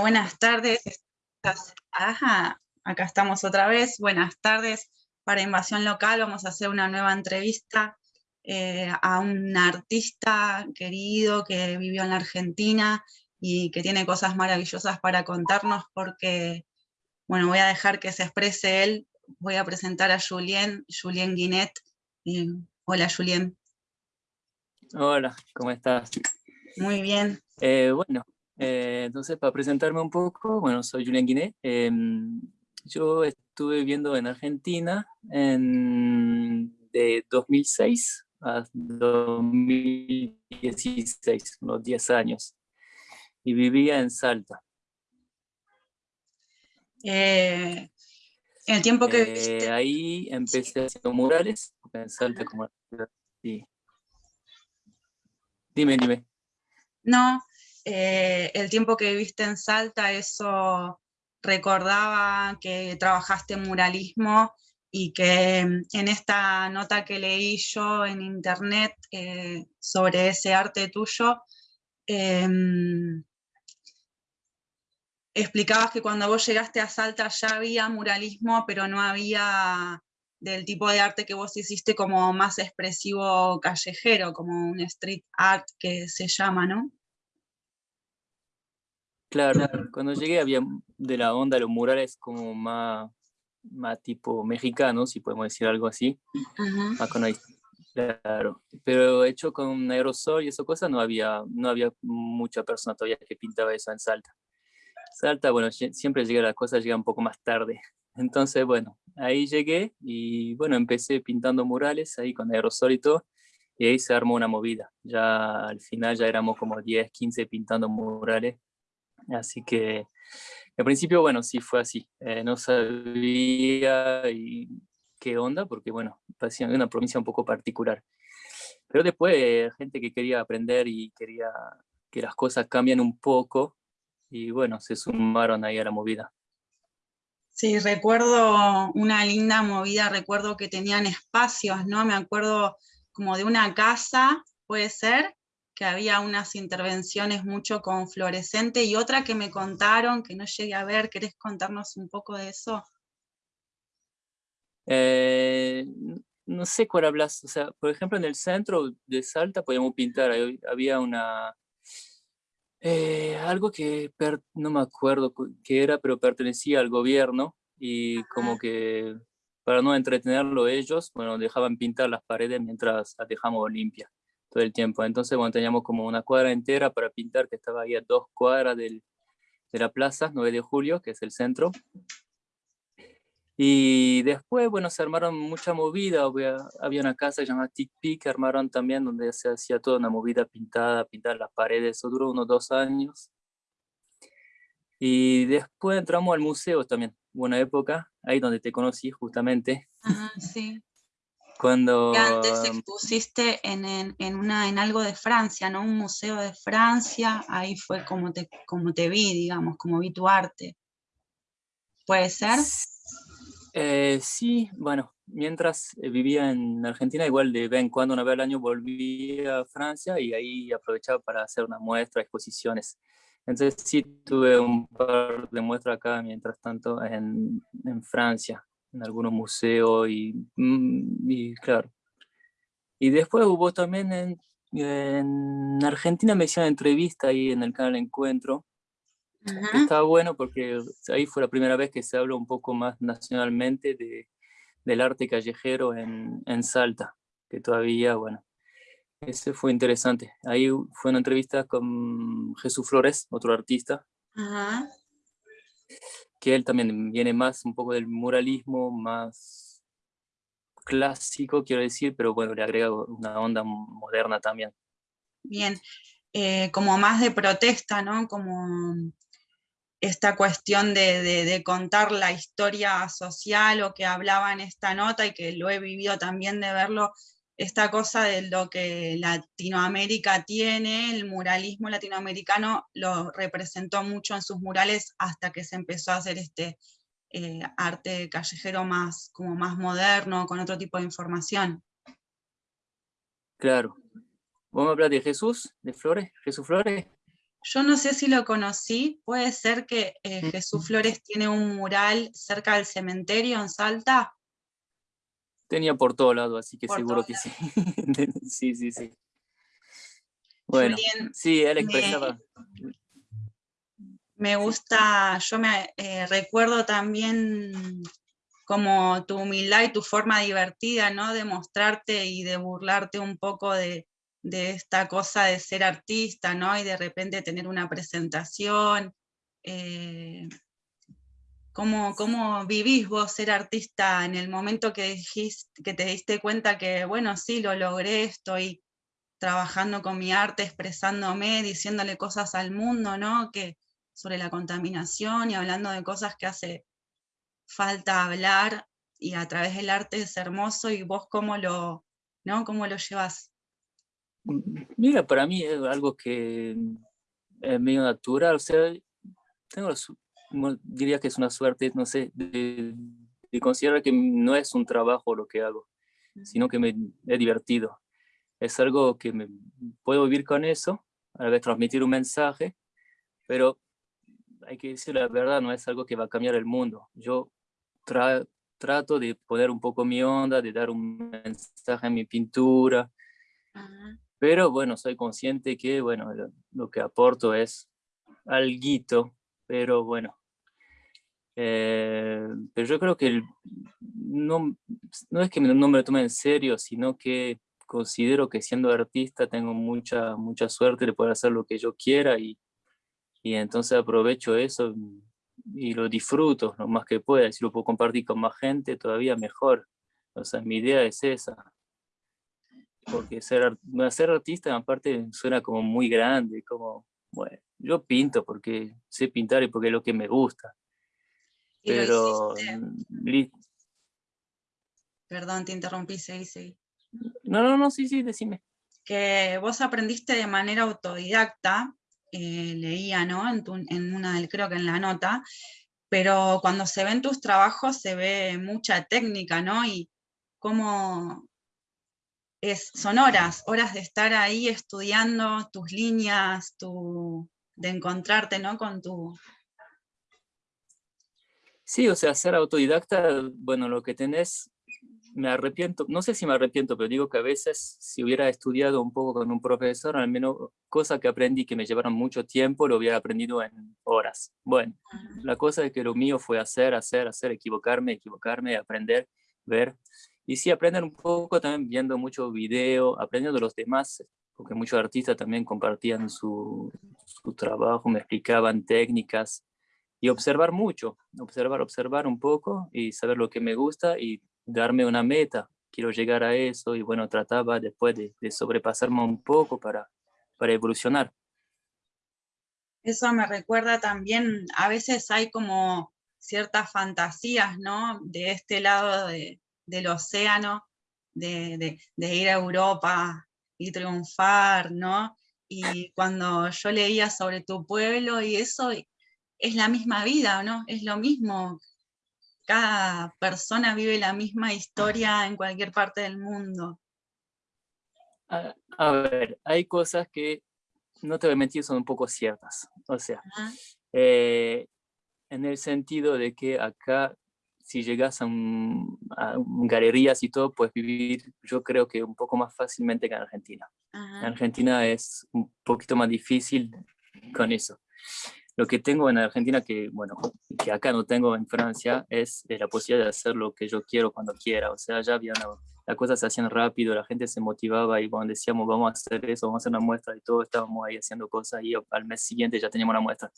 buenas tardes. Ajá, acá estamos otra vez. Buenas tardes. Para Invasión Local vamos a hacer una nueva entrevista eh, a un artista querido que vivió en la Argentina y que tiene cosas maravillosas para contarnos porque, bueno, voy a dejar que se exprese él. Voy a presentar a Julien, Julien Guinet. hola, Julien. Hola, ¿cómo estás? Muy bien. Eh, bueno, eh, entonces, para presentarme un poco, bueno, soy Julián Guiné. Em, yo estuve viviendo en Argentina en, de 2006 a 2016, unos 10 años. Y vivía en Salta. Eh, en el tiempo que eh, Ahí empecé haciendo murales, en Salta como... Sí. Dime, dime. No, eh, el tiempo que viviste en Salta, eso recordaba que trabajaste muralismo y que mm, en esta nota que leí yo en internet eh, sobre ese arte tuyo, em, explicabas que cuando vos llegaste a Salta ya había muralismo, pero no había del tipo de arte que vos hiciste como más expresivo callejero, como un street art que se llama, ¿no? Claro, cuando llegué había de la onda los murales como más, más tipo mexicano, si podemos decir algo así. claro. Pero hecho con aerosol y esas cosas no había, no había mucha persona todavía que pintaba eso en Salta. Salta, bueno, siempre llega las cosas, llega un poco más tarde. Entonces, bueno, ahí llegué y bueno, empecé pintando murales ahí con aerosol y todo. Y ahí se armó una movida. Ya al final ya éramos como 10, 15 pintando murales Así que al principio, bueno, sí fue así. Eh, no sabía qué onda, porque bueno, parecía una provincia un poco particular. Pero después, gente que quería aprender y quería que las cosas cambien un poco, y bueno, se sumaron ahí a la movida. Sí, recuerdo una linda movida, recuerdo que tenían espacios, ¿no? Me acuerdo como de una casa, puede ser, que había unas intervenciones mucho con fluorescente y otra que me contaron que no llegué a ver. ¿Querés contarnos un poco de eso? Eh, no sé cuál hablas, o sea, por ejemplo en el centro de Salta podíamos pintar, había una, eh, algo que no me acuerdo qué era, pero pertenecía al gobierno y como que para no entretenerlo ellos, bueno, dejaban pintar las paredes mientras las dejamos limpias todo el tiempo. Entonces, bueno, teníamos como una cuadra entera para pintar, que estaba ahí a dos cuadras del, de la plaza, 9 de julio, que es el centro. Y después, bueno, se armaron mucha movida, había, una casa llamada Tic Pic, que armaron también, donde se hacía toda una movida pintada, pintar las paredes, eso duró unos dos años. Y después entramos al museo también, buena época, ahí donde te conocí justamente. Ajá, sí. Cuando... antes expusiste en, en, una, en algo de Francia, ¿no? Un museo de Francia, ahí fue como te, como te vi, digamos, como vi tu arte. ¿Puede ser? Eh, sí, bueno, mientras eh, vivía en Argentina, igual de vez en cuando, una vez al año, volví a Francia y ahí aprovechaba para hacer una muestra, exposiciones. Entonces sí tuve un par de muestras acá, mientras tanto, en, en Francia en algunos museos mm, y, claro. Y después hubo también en, en Argentina me hicieron entrevista ahí en el canal Encuentro. Estaba bueno porque ahí fue la primera vez que se habló un poco más nacionalmente de, del arte callejero en, en Salta, que todavía, bueno, ese fue interesante. Ahí fue una entrevista con Jesús Flores, otro artista. Ajá que él también viene más un poco del muralismo, más clásico, quiero decir, pero bueno, le agrega una onda moderna también. Bien, eh, como más de protesta, ¿no? Como esta cuestión de, de, contar la historia social o que hablaba en esta nota y que lo he vivido también de verlo esta cosa de lo que Latinoamérica tiene, el muralismo latinoamericano lo representó mucho en sus murales hasta que se empezó a hacer este eh, arte callejero más, como más moderno, con otro tipo de información. Claro. ¿Vamos a hablar de Jesús, de Flores? ¿Jesús Flores? Yo no sé si lo conocí, puede ser que eh, Jesús Flores tiene un mural cerca del cementerio en Salta. Tenía por todo lado, así que seguro que sí. sí, sí, sí. Bueno, sí, él expresaba. Me, gusta, yo me eh, recuerdo también como tu humildad y tu forma divertida, ¿no? De mostrarte y de burlarte un poco de, esta cosa de ser artista, ¿no? Y de repente tener una presentación. Eh, ¿Cómo, vivís vos ser artista en el momento que, dijiste, que te diste cuenta que, bueno, sí, lo logré, estoy trabajando con mi arte, expresándome, diciéndole cosas al mundo, ¿no? Que, sobre la contaminación y hablando de cosas que hace falta hablar y a través del arte es hermoso y vos cómo lo, ¿no? ¿Cómo lo llevas? Mira, para mí es algo que es medio natural, o sea, tengo diría que es una suerte, no sé, de, considerar que no es un trabajo lo que hago, sino que me he divertido. Es algo que me, puedo vivir con eso, a la vez transmitir un mensaje, pero hay que decir la verdad, no es algo que va a cambiar el mundo. Yo trato de poner un poco mi onda, de dar un mensaje en mi pintura, pero bueno, soy consciente que, bueno, lo, lo que aporto es algo, pero bueno, eh, pero yo creo que no, no es que no me lo tome en serio, sino que considero que siendo artista tengo mucha, mucha suerte de poder hacer lo que yo quiera y, y entonces aprovecho eso y lo disfruto lo más que pueda. Si lo puedo compartir con más gente, todavía mejor. O sea, mi idea es esa. Porque ser, ser artista aparte suena como muy grande, como, bueno, yo pinto porque sé pintar y porque es lo que me gusta pero... Perdón, te interrumpí, sí, sí. No, no, no, sí, sí, decime. Que vos aprendiste de manera autodidacta, eh, leía, ¿no? En, en una, creo que en la nota, pero cuando se ven tus trabajos se ve mucha técnica, ¿no? Y cómo es, son horas, horas de estar ahí estudiando tus líneas, tu, de encontrarte, ¿no? Con tu, Sí, o sea, ser autodidacta, bueno, lo que tenés, me arrepiento, no sé si me arrepiento, pero digo que a veces si hubiera estudiado un poco con un profesor, al menos cosas que aprendí que me llevaron mucho tiempo, lo hubiera aprendido en horas. Bueno, la cosa es que lo mío fue hacer, hacer, hacer, equivocarme, equivocarme, aprender, ver. Y sí, aprender un poco también viendo mucho video, aprendiendo de los demás, porque muchos artistas también compartían su, su trabajo, me explicaban técnicas, y observar mucho, observar, observar un poco y saber lo que me gusta y darme una meta. Quiero llegar a eso y bueno, trataba después de, sobrepasarme un poco para, para evolucionar. Eso me recuerda también, a veces hay como ciertas fantasías, ¿no? De este lado del océano, de, de, ir a Europa y triunfar, ¿no? Y cuando yo leía sobre tu pueblo y eso, es la misma vida, ¿no? Es lo mismo. Cada persona vive la misma historia en cualquier parte del mundo. A, ver, hay cosas que, no te voy a mentir, son un poco ciertas. O sea, eh, en el sentido de que acá, si llegas a, galerías y todo, puedes vivir, yo creo que un poco más fácilmente que en Argentina. En Argentina es un poquito más difícil con eso. Lo que tengo en Argentina, que bueno, que acá no tengo en Francia, es la posibilidad de hacer lo que yo quiero cuando quiera. O sea, ya había una, las cosas se hacían rápido, la gente se motivaba y cuando decíamos vamos a hacer eso, vamos a hacer una muestra y todo, estábamos ahí haciendo cosas y al mes siguiente ya teníamos una muestra.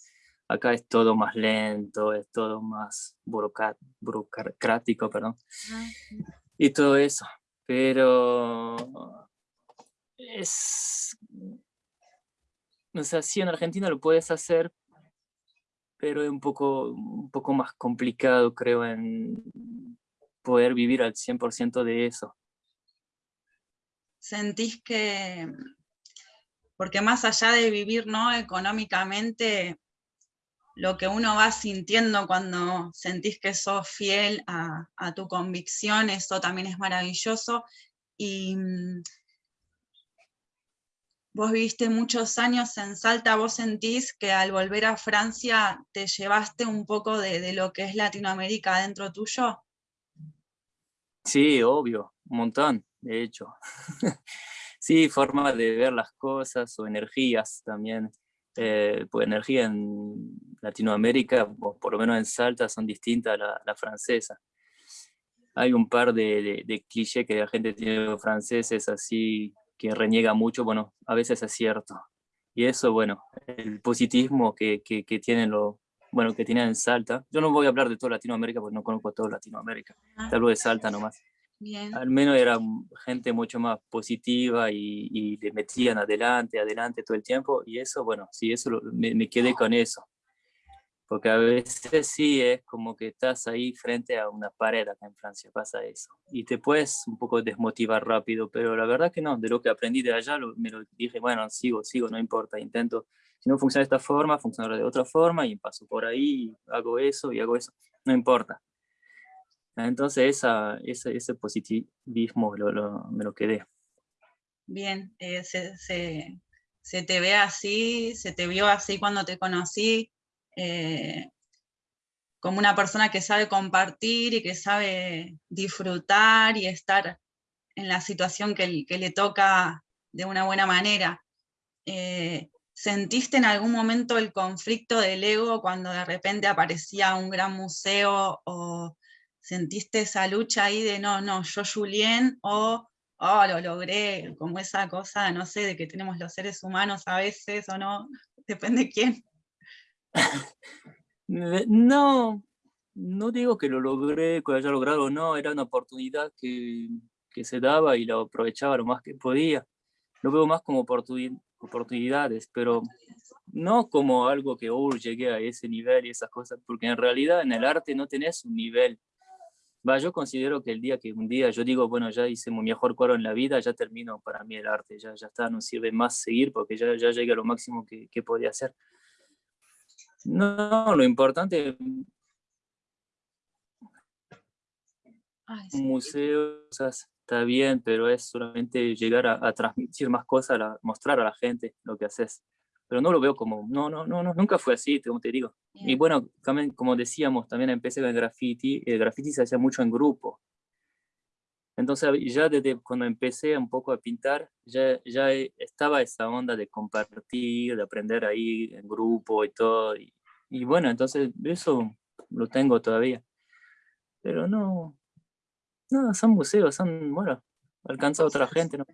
Acá es todo más lento, es todo más burocrático, perdón. Y todo eso. Pero es... O sea, sí, en Argentina lo puedes hacer, pero es un poco, un poco más complicado, creo, en poder vivir al 100% de eso. ¿Sentís que, porque más allá de vivir ¿no? económicamente, lo que uno va sintiendo cuando sentís que sos fiel a, a tu convicción, eso también es maravilloso, y vos viviste muchos años en Salta, vos sentís que al volver a Francia te llevaste un poco de, lo que es Latinoamérica dentro tuyo? Sí, obvio, un montón, de hecho. sí, forma de ver las cosas o energías también. Eh, pues energía en Latinoamérica, por lo menos en Salta, son distintas a la, francesa. Hay un par de, clichés que la gente tiene franceses así que reniega mucho, bueno, a veces es cierto. Y eso, bueno, el positivismo que, que, que tienen lo, bueno, que tienen en Salta. Yo no voy a hablar de toda Latinoamérica porque no conozco toda Latinoamérica. Ah. Te hablo de Salta nomás. Bien. Al menos era gente mucho más positiva y, y, le metían adelante, adelante todo el tiempo. Y eso, bueno, sí, eso me, me quedé con eso porque a veces sí es como que estás ahí frente a una pared acá en Francia, pasa eso. Y te puedes un poco desmotivar rápido, pero la verdad que no, de lo que aprendí de allá me lo dije, bueno, sigo, sigo, no importa, intento, si no funciona de esta forma, funcionará de otra forma y paso por ahí, hago eso y hago eso, no importa. Entonces esa, ese, ese positivismo lo, lo, me lo quedé. Bien, eh, se, se, se te ve así, se te vio así cuando te conocí, eh, como una persona que sabe compartir y que sabe disfrutar y estar en la situación que, le toca de una buena manera. Eh, ¿Sentiste en algún momento el conflicto del ego cuando de repente aparecía un gran museo o sentiste esa lucha ahí de no, no, yo Julien o oh, lo logré, como esa cosa, no sé, de que tenemos los seres humanos a veces o no, depende quién. No, no digo que lo logré, que lo haya logrado o no, era una oportunidad que, se daba y lo aprovechaba lo más que podía. Lo veo más como oportunidades, pero no como algo que, oh, llegué a ese nivel y esas cosas, porque en realidad en el arte no tenés un nivel. Va, yo considero que el día que un día yo digo, bueno, ya hice mi mejor cuadro en la vida, ya termino para mí el arte, ya, ya está, no sirve más seguir porque ya, ya llegué a lo máximo que, que podía hacer. No, lo importante un museo está bien, pero es solamente llegar a, transmitir más cosas, a mostrar a la gente lo que haces. Pero no lo veo como, no, no, no, no nunca fue así, como te digo. Y bueno, también, como decíamos, también empecé con el graffiti, el graffiti se hacía mucho en grupo. Entonces ya desde cuando empecé un poco a pintar, ya, ya estaba esa onda de compartir, de aprender ahí en grupo y todo. Y, y bueno, entonces eso lo tengo todavía. Pero no, no, son museos, son, bueno, alcanza a otra gente. ¿no?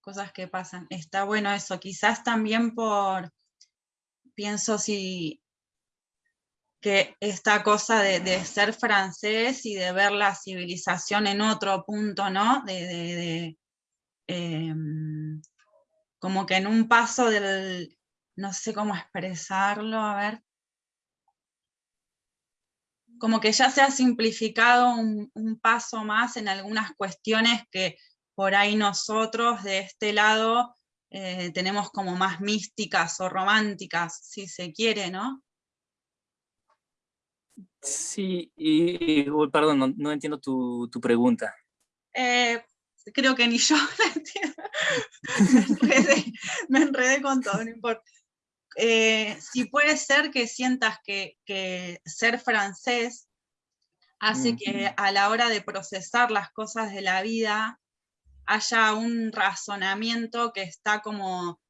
Cosas que pasan. Está bueno eso. Quizás también por, pienso si que esta cosa de, ser francés y de ver la civilización en otro punto, ¿no? De, em, como que en un paso del, no sé cómo expresarlo, a ver, como que ya se ha simplificado un, paso más en algunas cuestiones que por ahí nosotros de este lado eh, tenemos como más místicas o románticas, si se quiere, ¿no? Sí, y, perdón, no, entiendo tu, pregunta. Eh, creo que ni yo la entiendo. me, enredé, me enredé con todo, no importa. Eh, si puede ser que sientas que, ser francés hace que a la hora de procesar las cosas de la vida haya un razonamiento que está como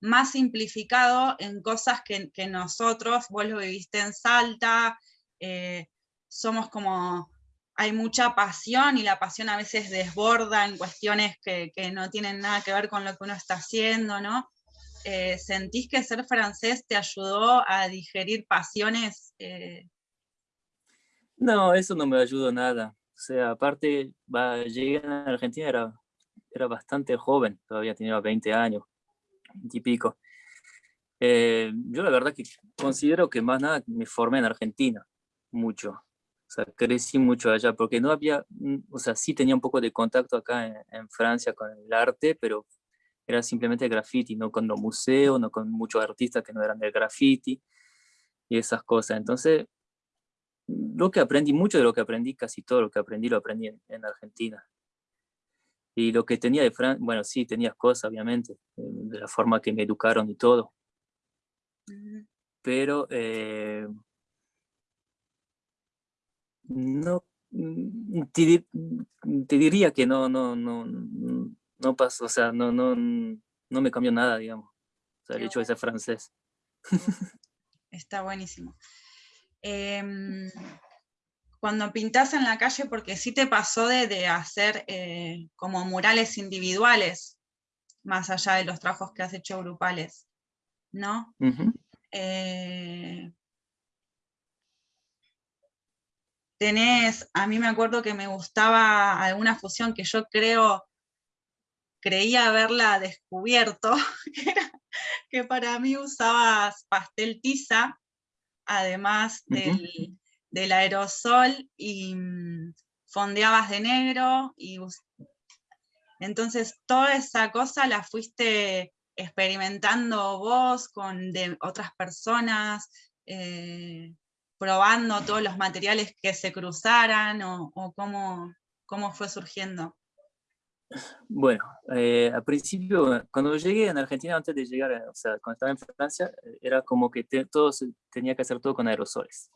más simplificado en cosas que, nosotros, vos lo viviste en Salta, eh, somos como, hay mucha pasión y la pasión a veces desborda en cuestiones que, que no tienen nada que ver con lo que uno está haciendo, ¿no? Eh, ¿sentís que ser francés te ayudó a digerir pasiones? Eh? No, eso no me ayudó nada. O sea, aparte, va, llegué a Argentina, era, era bastante joven, todavía tenía 20 años, 20 y pico. Eh, yo la verdad que considero que más nada me formé en Argentina, mucho. O sea, crecí mucho allá, porque no había, mm, o sea, sí tenía un poco de contacto acá en, en Francia con el arte, pero era simplemente graffiti, no con los museos, no con muchos artistas que no eran del graffiti y esas cosas. Entonces, lo que aprendí, mucho de lo que aprendí, casi todo lo que aprendí, lo aprendí en, Argentina. Y lo que tenía de Francia, bueno, sí, tenía cosas, obviamente, de la forma que me educaron y todo. Pero eh, no, mm, te, diría que no, no, no, no pasó, o sea, no, no, no me cambió nada, digamos. O sea, el hecho de ser francés. Está buenísimo. Em, cuando pintas en la calle, porque sí te pasó de, hacer eh, como murales individuales, más allá de los trabajos que has hecho grupales, ¿no? Eh, tenés, a mí me acuerdo que me gustaba alguna fusión que yo creo, creía haberla descubierto, que para mí usabas pastel tiza, además del, del aerosol y mm, fondeabas de negro y entonces toda esa cosa la fuiste experimentando vos con de otras personas, eh, probando todos los materiales que se cruzaran o, cómo, cómo, fue surgiendo? Bueno, eh, al principio, cuando llegué en Argentina, antes de llegar, o sea, cuando estaba en Francia, era como que todo tenía que hacer todo con aerosoles.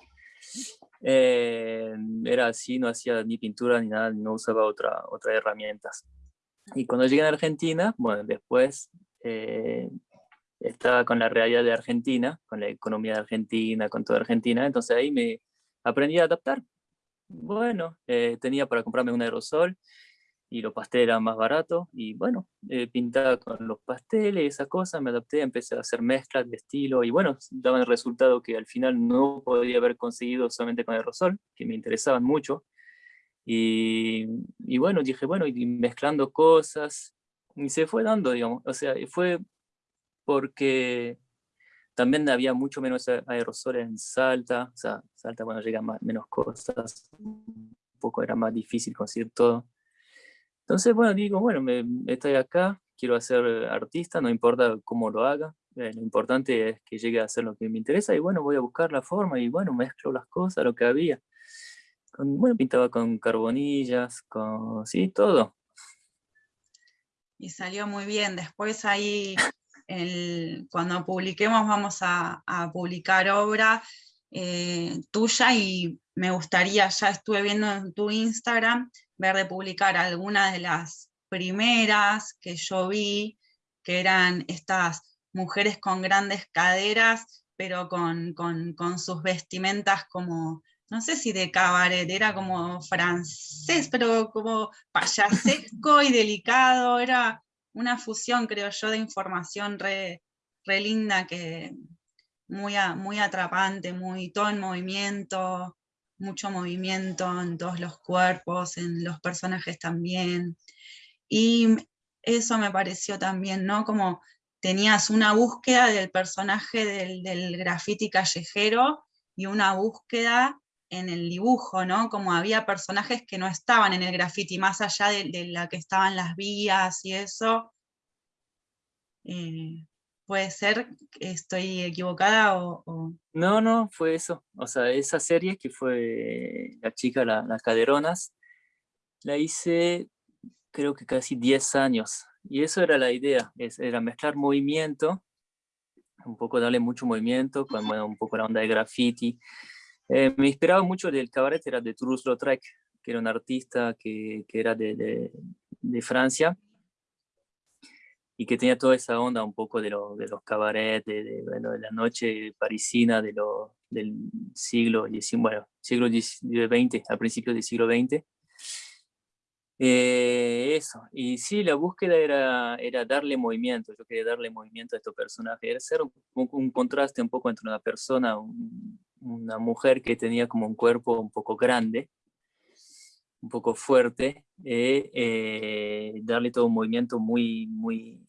Eh, era así, no hacía ni pintura ni nada, no usaba otra, otras herramientas. Y cuando llegué a Argentina, bueno, después eh, estaba con la realidad de Argentina, con la economía de Argentina, con toda Argentina, entonces ahí me aprendí a adaptar. Bueno, eh, tenía para comprarme un aerosol y los pasteles eran más baratos y bueno, eh, pintaba con los pasteles, esas cosas, me adapté, empecé a hacer mezclas de estilo y bueno, daba el resultado que al final no podía haber conseguido solamente con aerosol, que me interesaban mucho. Y, y bueno, dije, bueno, y mezclando cosas, y se fue dando, digamos, o sea, fue porque también había mucho menos aerosol en Salta, o sea, Salta, bueno, llega más, menos cosas, un poco era más difícil conseguir todo. Entonces, bueno, digo, bueno, me, estoy acá, quiero ser artista, no importa cómo lo haga, eh, lo importante es que llegue a hacer lo que me interesa y bueno, voy a buscar la forma y bueno, mezclo las cosas, lo que había. bueno, pintaba con carbonillas, con, sí, todo. Y salió muy bien. Después ahí, cuando publiquemos, vamos a, publicar obra eh, tuya y me gustaría, ya estuve viendo en tu Instagram, ver de publicar algunas de las primeras que yo vi, que eran estas mujeres con grandes caderas, pero con, sus vestimentas como, no sé si de cabaret, era como francés, pero como payasesco y delicado, era una fusión, creo yo, de información re, linda, que muy, muy atrapante, muy todo en movimiento, mucho movimiento en todos los cuerpos, en los personajes también. Y eso me pareció también, ¿no? Como tenías una búsqueda del personaje del, del graffiti callejero y una búsqueda en el dibujo, ¿no? Como había personajes que no estaban en el graffiti, más allá de, la que estaban las vías y eso. Eh, puede ser que estoy equivocada o, No, no, fue eso. O sea, esa serie que fue La chica, las caderonas, la hice creo que casi 10 años. Y eso era la idea, era mezclar movimiento, un poco darle mucho movimiento, con un poco la onda de graffiti. Eh, me inspiraba mucho del cabaret, era de Toulouse-Lautrec, que era un artista que, que era de, de, de Francia, y que tenía toda esa onda un poco de, lo, de los cabarets, de, bueno, de, la noche parisina de lo, del siglo XIX, bueno, siglo XX, al principio del siglo XX. Eh, eso, y sí, la búsqueda era, era darle movimiento, yo quería darle movimiento a estos personajes, era hacer un, contraste un poco entre una persona, una mujer que tenía como un cuerpo un poco grande, un poco fuerte, eh, eh, darle todo un movimiento muy, muy,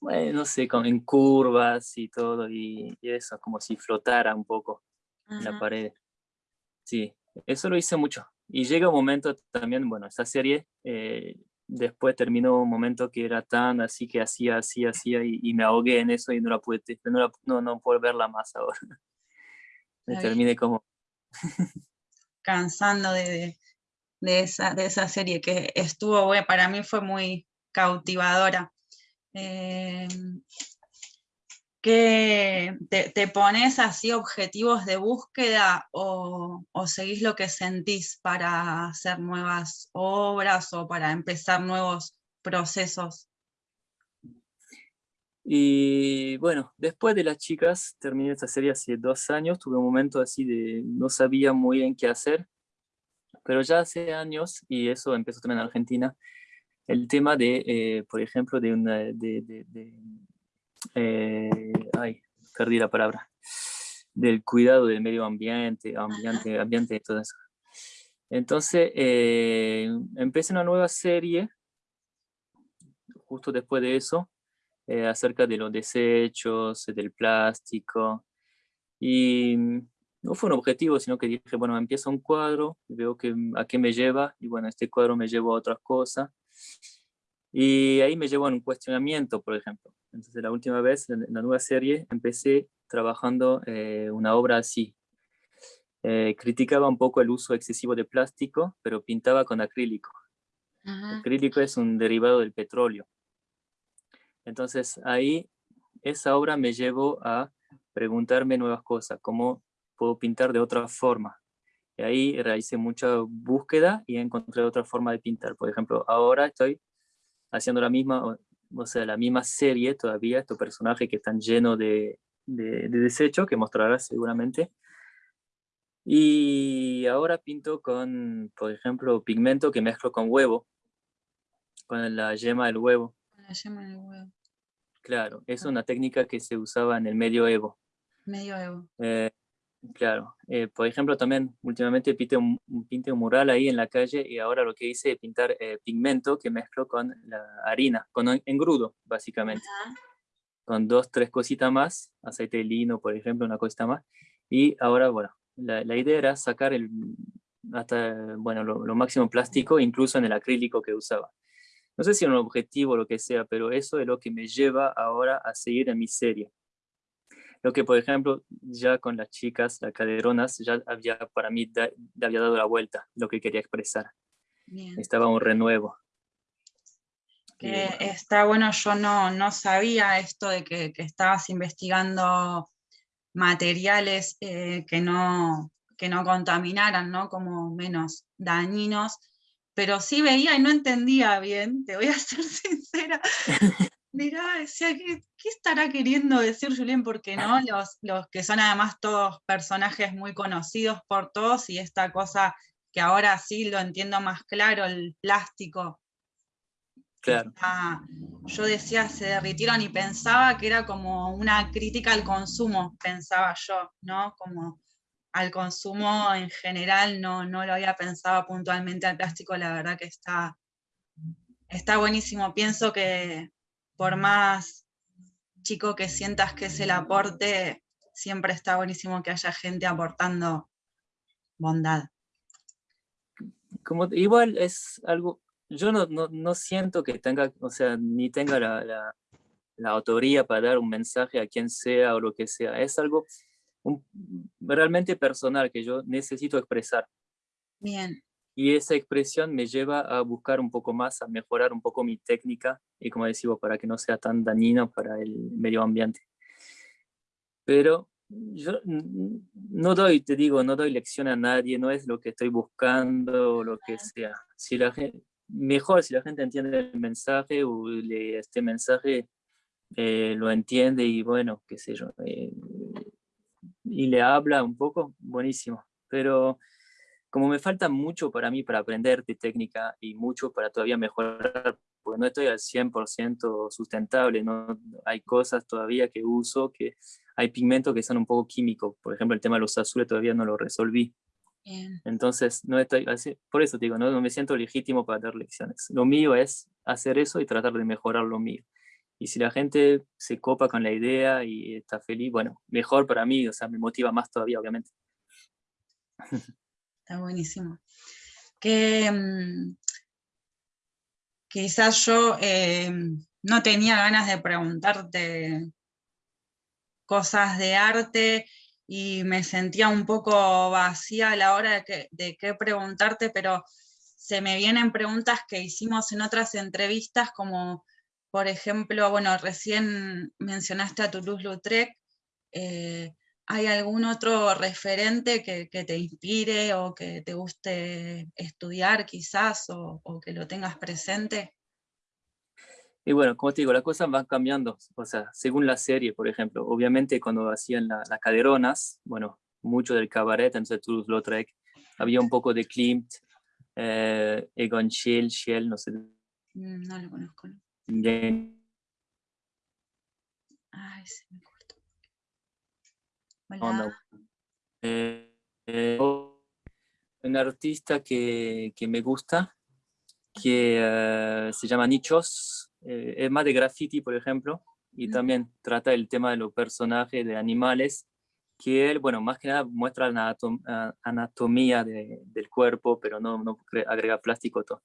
bueno, no sé, con, en curvas y todo, y, eso, como si flotara un poco en la pared. Sí, eso lo hice mucho. Y llega un momento también, bueno, esta serie eh, después terminó un momento que era tan así que hacía, así, hacía, y, me ahogué en eso y no la pude, no, no, no puedo verla más ahora. Me terminé como... Cansando de, de esa, de esa serie, que estuvo, bueno, para mí fue muy cautivadora. Eh, que te, pones así objetivos de búsqueda o, o, seguís lo que sentís para hacer nuevas obras o para empezar nuevos procesos? Y bueno, después de las chicas, terminé esta serie hace dos años, tuve un momento así de no sabía muy bien qué hacer, pero ya hace años, y eso empezó también en Argentina, el tema de, eh, por ejemplo, de una, de, eh, ay, perdí la palabra, del cuidado del medio ambiente, ambiente, ambiente y todo eso. Entonces, eh, empecé una nueva serie, justo después de eso, eh, acerca de los desechos, del plástico, y no fue un objetivo, sino que dije, bueno, empieza un cuadro, veo que, a qué me lleva, y bueno, este cuadro me lleva a otras cosas, y ahí me llevó a un cuestionamiento, por ejemplo. Entonces la última vez, en la nueva serie, empecé trabajando eh, una obra así. Eh, criticaba un poco el uso excesivo de plástico, pero pintaba con acrílico. El acrílico es un derivado del petróleo. Entonces ahí esa obra me llevó a preguntarme nuevas cosas, cómo puedo pintar de otra forma. Y ahí realicé mucha búsqueda y encontré otra forma de pintar. Por ejemplo, ahora estoy haciendo la misma, o sea, la misma serie todavía, estos personajes que están llenos de, de, desecho, que mostrarás seguramente. Y ahora pinto con, por ejemplo, pigmento que mezclo con huevo, con la yema del huevo. La yema del huevo. Claro, es una técnica que se usaba en el medioevo. Medioevo. Eh, claro, eh, por ejemplo también últimamente pinte un, pinte un mural ahí en la calle y ahora lo que hice es pintar eh, pigmento que mezclo con la harina, con engrudo básicamente. Con dos, tres cositas más, aceite de lino por ejemplo, una cosita más. Y ahora, bueno, la, la idea era sacar el, hasta, bueno, lo, lo máximo plástico, incluso en el acrílico que usaba no sé si es un objetivo o lo que sea, pero eso es lo que me lleva ahora a seguir en mi serie. Lo que, por ejemplo, ya con las chicas, las caderonas, ya había para mí, había dado la vuelta, lo que quería expresar. Estaba un renuevo. está bueno, yo no, no sabía esto de que, estabas investigando materiales eh, que, no, que no contaminaran, ¿no? como menos dañinos, pero sí veía y no entendía bien, te voy a ser sincera. Mirá, decía, ¿qué, estará queriendo decir Julien? Porque no, los, los que son además todos personajes muy conocidos por todos y esta cosa que ahora sí lo entiendo más claro, el plástico. Claro. yo decía, se derritieron y pensaba que era como una crítica al consumo, pensaba yo, ¿no? Como al consumo en general, no, no lo había pensado puntualmente al plástico, la verdad que está, está buenísimo. Pienso que por más chico que sientas que es el aporte, siempre está buenísimo que haya gente aportando bondad. Como, igual es algo, yo no, no, siento que tenga, o sea, ni tenga la, la, la autoría para dar un mensaje a quien sea o lo que sea. Es algo realmente personal que yo necesito expresar. Bien. Y esa expresión me lleva a buscar un poco más, a mejorar un poco mi técnica y como decimos, para que no sea tan dañino para el medio ambiente. Pero yo no doy, te digo, no doy lección a nadie, no es lo que estoy buscando o lo que sea. Si la gente, mejor si la gente entiende el mensaje o este mensaje eh, lo entiende y bueno, qué sé yo, eh, y le habla un poco, buenísimo. Pero como me falta mucho para mí para aprender de técnica y mucho para todavía mejorar, porque no estoy al 100% sustentable, ¿no? hay cosas todavía que uso, que hay pigmentos que son un poco químicos, por ejemplo el tema de los azules todavía no lo resolví. Entonces, no estoy así, por eso digo, no, no me siento legítimo para dar lecciones. Lo mío es hacer eso y tratar de mejorar lo mío. Y si la gente se copa con la idea y está feliz, bueno, mejor para mí, o sea, me motiva más todavía, obviamente. Está buenísimo. Que mm, quizás yo eh, no tenía ganas de preguntarte cosas de arte y me sentía un poco vacía a la hora de, de qué preguntarte, pero se me vienen preguntas que hicimos en otras entrevistas, como por ejemplo, bueno, recién mencionaste a Toulouse-Lautrec, eh, ¿hay algún otro referente que, te inspire o que te guste estudiar quizás o, que lo tengas presente? Y bueno, como te digo, las cosas van cambiando, o sea, según la serie, por ejemplo. Obviamente cuando hacían las caderonas, bueno, mucho del cabaret, entonces Toulouse-Lautrec, había un poco de Klimt, eh, Egon Schill, Schill, no sé. Mm, no lo conozco. Ay, se me cortó. Hola. Eh, eh, un artista que, que, me gusta, que se llama Nichos, es más de graffiti, por ejemplo, y mm. también trata el tema de los personajes, de animales, que él, bueno, más que nada muestra la anatomía del cuerpo, pero no, no agrega plástico todo.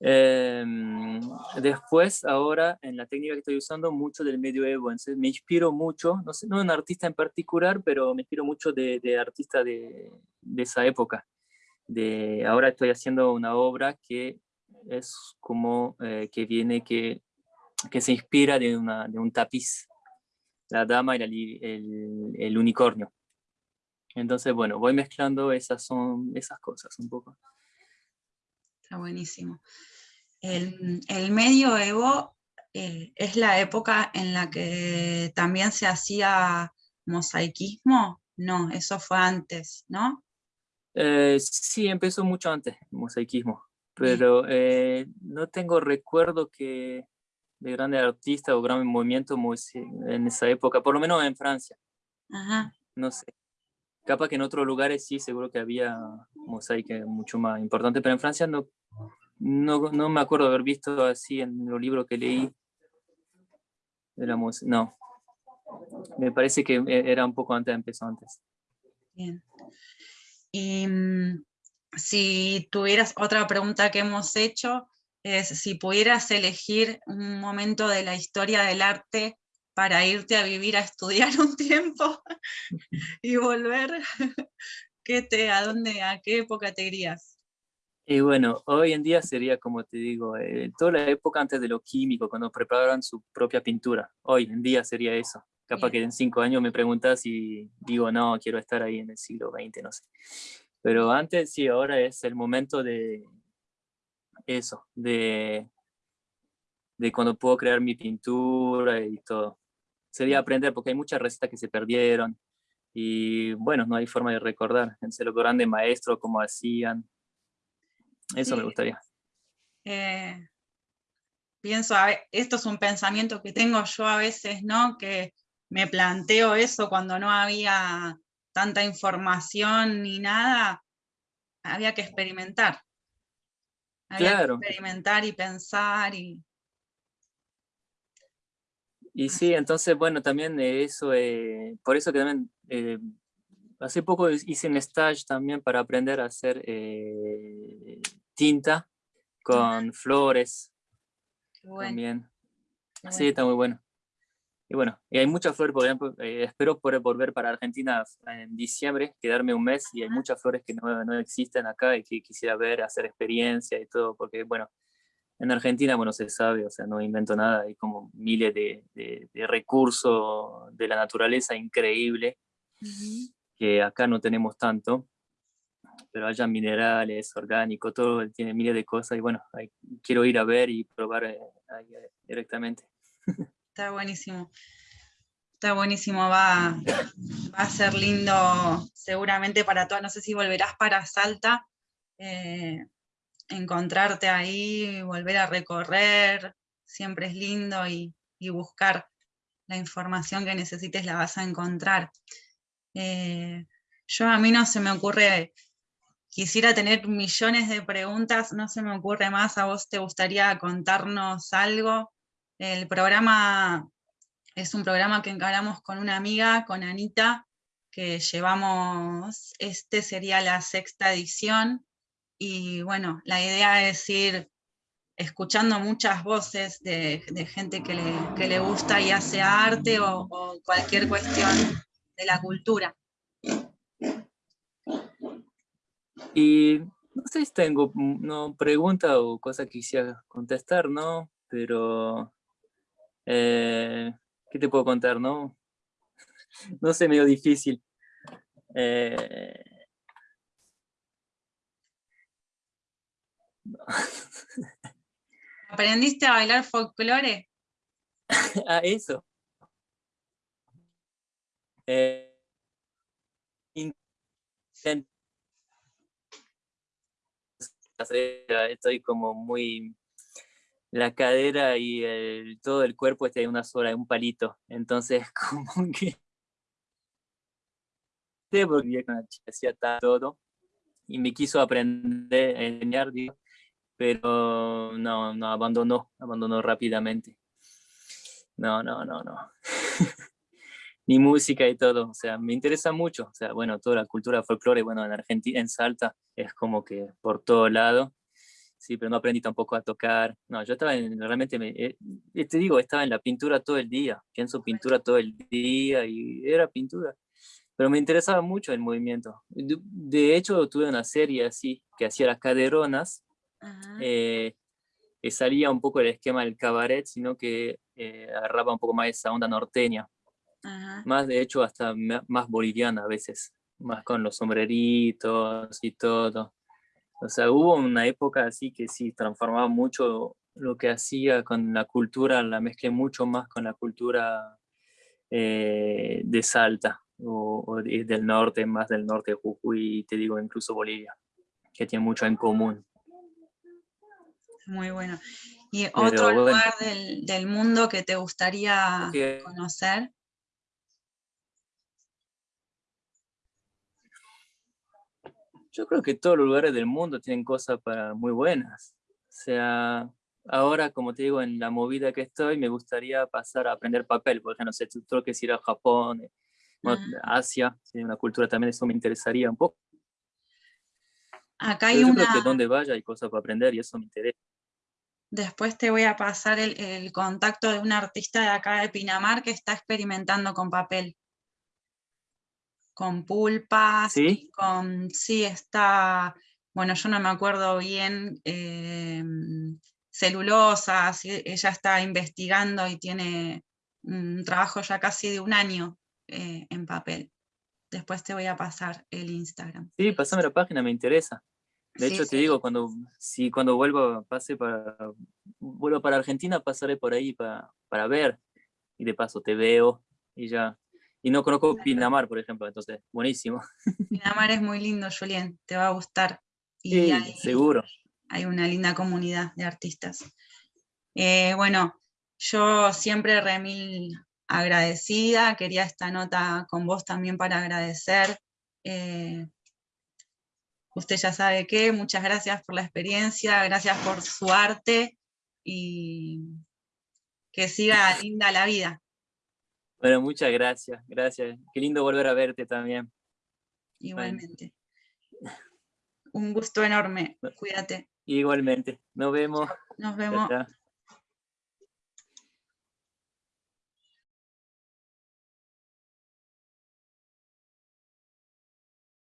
Em, después, ahora, en la técnica que estoy usando, mucho del medioevo, entonces me inspiro mucho, no sé, no un artista en particular, pero me inspiro mucho de, de artistas de, de, esa época. De, ahora estoy haciendo una obra que es como eh, que viene, que, que se inspira de, una, de un tapiz la dama y el, el, unicornio. Entonces, bueno, voy mezclando esas, son, esas cosas un poco. Está buenísimo. El, el medioevo eh, es la época en la que también se hacía mosaicismo. No, eso fue antes, ¿no? Eh, sí, empezó mucho antes el mosaicismo, pero eh, no tengo recuerdo que de grandes artistas o gran movimiento en esa época, por lo menos en Francia. No sé. Capaz que en otros lugares sí, seguro que había mosaica mucho más importante, pero en Francia no, no, no me acuerdo haber visto así en los libros que leí. De la no. Me parece que e, era un poco antes, empezó antes. Bien. Y mm, si tuvieras otra pregunta que hemos hecho, es si pudieras elegir un momento de la historia del arte para irte a vivir a estudiar un tiempo y volver, ¿qué te, a dónde, a qué época te irías? Y bueno, hoy en día sería, como te digo, eh, toda la época antes de lo químico, cuando preparaban su propia pintura. Hoy en día sería eso. Capaz que en cinco años me preguntas y digo, no, quiero estar ahí en el siglo XX, no sé. Pero antes sí, ahora es el momento de, eso, de, de cuando puedo crear mi pintura y todo. Sería aprender, porque hay muchas recetas que se perdieron y bueno, no hay forma de recordar. En los grandes maestros, cómo hacían. Eso me gustaría. Eh, pienso, esto es un pensamiento que tengo yo a veces, ¿no? Que me planteo eso cuando no había tanta información ni nada, había que experimentar claro. experimentar y pensar y... Y sí, entonces, bueno, también eso, eh, por eso que también, eh, hace poco hice un stage también para aprender a hacer eh, tinta con flores. También. Sí, está muy bueno. Y bueno, y hay muchas flores, por ejemplo, eh, espero poder volver para Argentina en diciembre, quedarme un mes y hay muchas flores que no, no, existen acá y que quisiera ver, hacer experiencia y todo, porque bueno, en Argentina, bueno, se sabe, o sea, no invento nada, hay como miles de, de, recursos de la naturaleza increíble, que acá no tenemos tanto, pero haya minerales, orgánicos, todo, tiene miles de cosas y bueno, quiero ir a ver y probar eh, ahí, eh, directamente. Está buenísimo. Está buenísimo, va, va a ser lindo seguramente para todas. No sé si volverás para Salta, eh, encontrarte ahí, volver a recorrer, siempre es lindo y, buscar la información que necesites la vas a encontrar. Eh, yo a mí no se me ocurre, quisiera tener millones de preguntas, no se me ocurre más, a vos te gustaría contarnos algo el programa es un programa que encaramos con una amiga, con Anita, que llevamos, este sería la sexta edición, y bueno, la idea es ir escuchando muchas voces de, gente que le, gusta y hace arte o, o cualquier cuestión de la cultura. Y No sé si tengo no, pregunta o cosa que quisiera contestar, ¿no? Pero, eh, ¿qué te puedo contar, no? No sé, medio difícil. Eh, ¿Aprendiste a bailar folclore? ah, eso. Eh, estoy como muy la cadera y todo el cuerpo está en una sola, un palito. Entonces, como que porque hacía todo y me quiso aprender a enseñar, pero no, no, abandonó, abandonó rápidamente. No, no, no, no. Ni música y todo, o sea, me interesa mucho, o sea, bueno, toda la cultura folclore, bueno, en Argentina, en Salta, es como que por todo lado, sí, pero no aprendí tampoco a tocar, no, yo estaba en, realmente, me, eh, te digo, estaba en la pintura todo el día, pienso pintura todo el día y era pintura, pero me interesaba mucho el movimiento. De, hecho, tuve una serie así, que hacía las caderonas, eh, que salía un poco el esquema del cabaret, sino que eh, agarraba un poco más esa onda norteña. Más, de hecho, hasta más boliviana a veces, más con los sombreritos y todo. O sea, hubo una época así que sí, transformaba mucho lo que hacía con la cultura, la mezclé mucho más con la cultura eh, de Salta o, del norte, más del norte de Jujuy, te digo incluso Bolivia, que tiene mucho en común. Muy bueno. ¿Y otro lugar del, mundo que te gustaría conocer? Yo creo que todos los lugares del mundo tienen cosas para muy buenas. O sea, ahora, como te digo, en la movida que estoy, me gustaría pasar a aprender papel, porque no sé, tú que ir a Japón, Ah. Asia, una cultura también, eso me interesaría un poco. Acá hay una... que donde vaya hay cosas para aprender y eso me interesa. Después te voy a pasar el, contacto de un artista de acá de Pinamar que está experimentando con papel. Con pulpas, ¿Sí? con... Sí, está... Bueno, yo no me acuerdo bien, eh, celulosa, ella está investigando y tiene un trabajo ya casi de un año eh, en papel. Después te voy a pasar el Instagram. Sí, pasame la página, me interesa. De hecho, te digo, cuando, si cuando vuelvo, pase para, vuelvo para Argentina, pasaré por ahí para, para ver. Y de paso te veo y ya. Y no conozco Pinamar, por ejemplo, entonces, buenísimo. Pinamar es muy lindo, Julien, te va a gustar. Y sí, seguro. Hay una linda comunidad de artistas. Eh, bueno, yo siempre remil agradecida, quería esta nota con vos también para agradecer. Eh, usted ya sabe que, muchas gracias por la experiencia, gracias por su arte y que siga linda la vida. Bueno, muchas gracias, gracias. Qué lindo volver a verte también. Igualmente. Un gusto enorme, cuídate. Igualmente, nos vemos. Nos vemos.